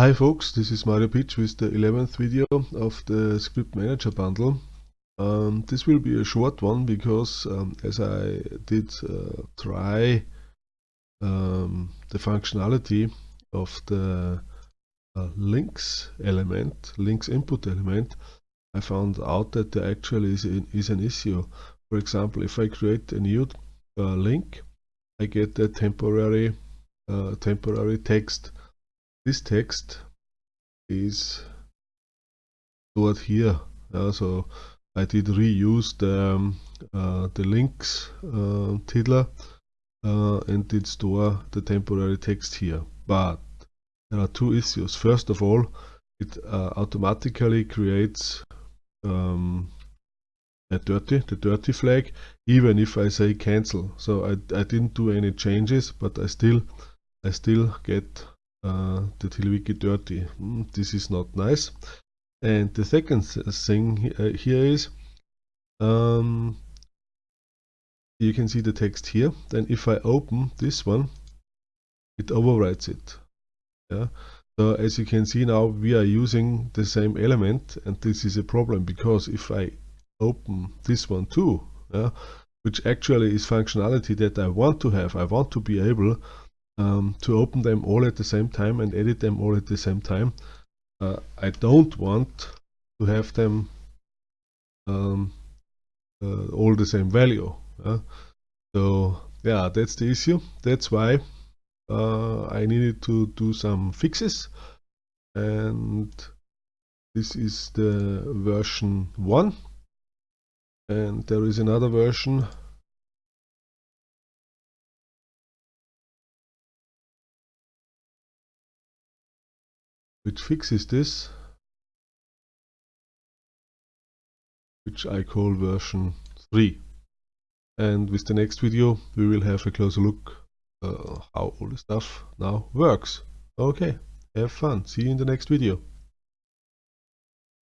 Hi folks, this is Mario Pietsch with the 11th video of the Script Manager bundle. Um, this will be a short one because um, as I did uh, try um, the functionality of the uh, links element, links input element, I found out that there actually is, is an issue. For example, if I create a new uh, link, I get a temporary, uh, temporary text this text is stored here. Uh, so I did reuse the, um, uh, the links uh, tiddler uh, and did store the temporary text here. But there are two issues. First of all it uh, automatically creates um, a dirty the dirty flag even if I say cancel. So I, I didn't do any changes but I still I still get uh, the TiddlyWiki dirty. Mm, this is not nice. And the second thing uh, here is um, you can see the text here. Then if I open this one, it overwrites it. Yeah. So as you can see now, we are using the same element, and this is a problem because if I open this one too, yeah, which actually is functionality that I want to have, I want to be able um, to open them all at the same time and edit them all at the same time. Uh, I don't want to have them um, uh, all the same value. Uh, so yeah, that's the issue. That's why uh, I needed to do some fixes and this is the version 1 and there is another version which fixes this which I call version 3 and with the next video we will have a closer look uh, how all the stuff now works. Okay have fun. See you in the next video